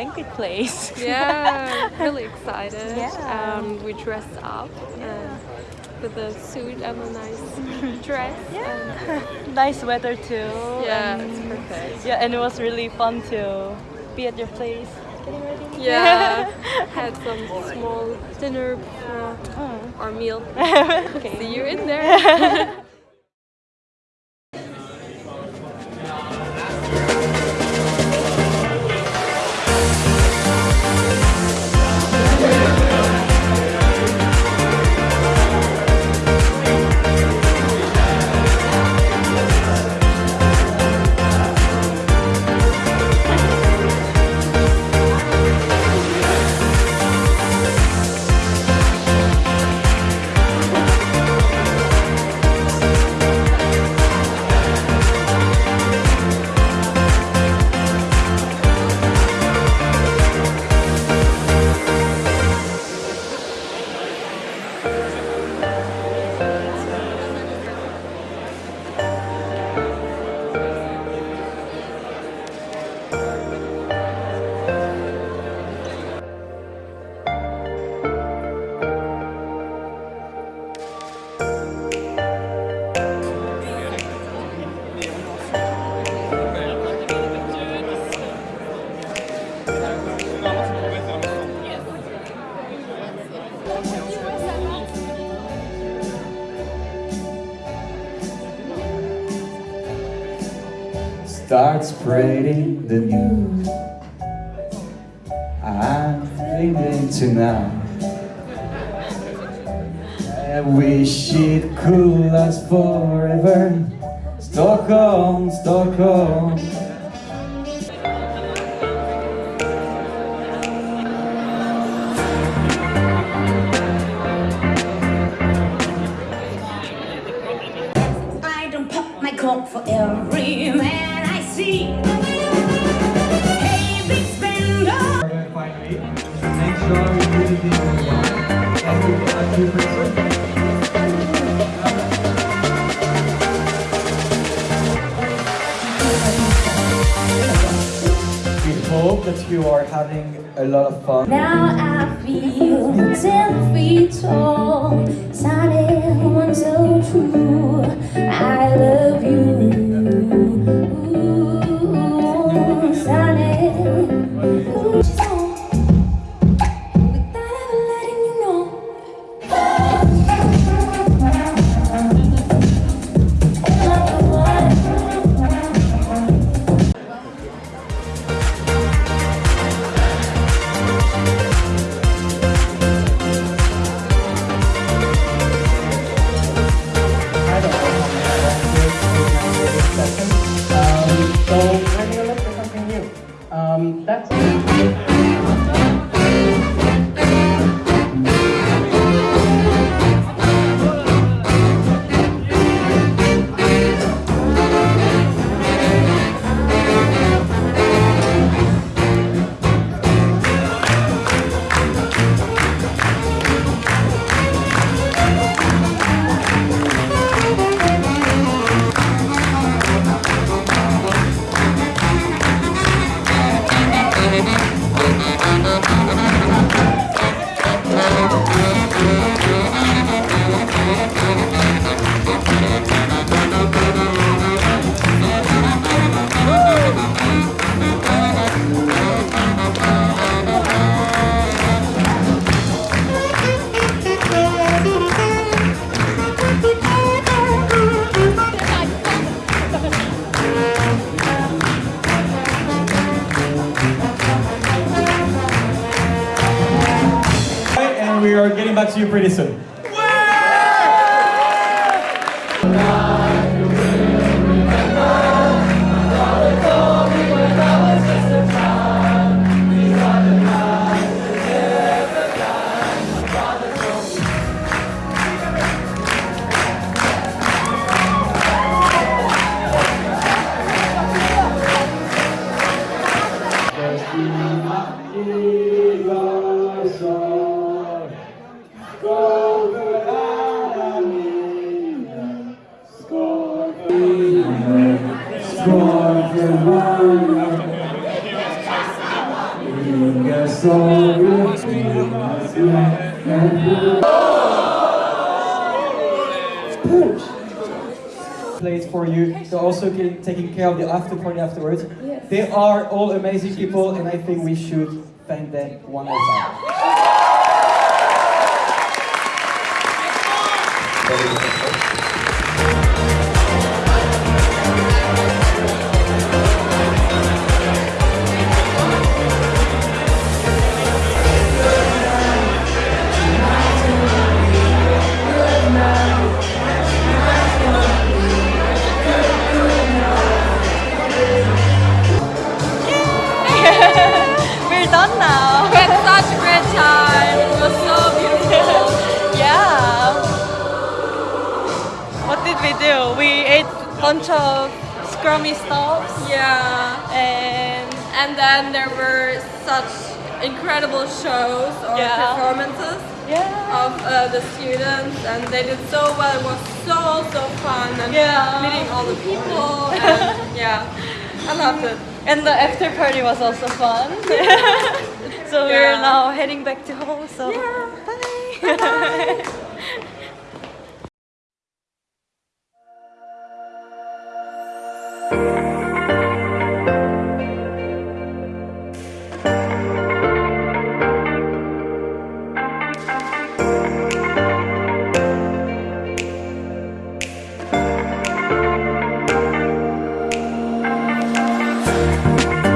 banquet place. Yeah, really excited. Yeah. Um, we dressed up uh, with a suit and a nice dress. and- nice weather too. yeah, and- it's perfect. Yeah, and it was really fun to be at your place. Getting ready. Yeah, had some small dinner before Oh. our meal. okay. See you in there. Start spreading the news. I'm feeling tonight. I wish it could last forever. Stockholm, Stockholm. I don't pop my cork for every man see. Hey, big spender. Make sure you really do it and you get a two person. We hope that you are having a lot of fun. Now I feel ten feet tall, sounding one so true. I love you, Ooh, That's. Back to you pretty soon. Plays for you. They're also getting, taking care of the after party afterwards. They are all amazing people, and I think we should thank them one more time. Bunch of scrummy stuffs Yeah. and And then there were such incredible shows or Yeah. performances yeah. of uh, the students, and they did so well. It was so so fun and Yeah. meeting all the people. And yeah, I loved it. And the after party was also fun. so we're now heading back to home. So Yeah. bye.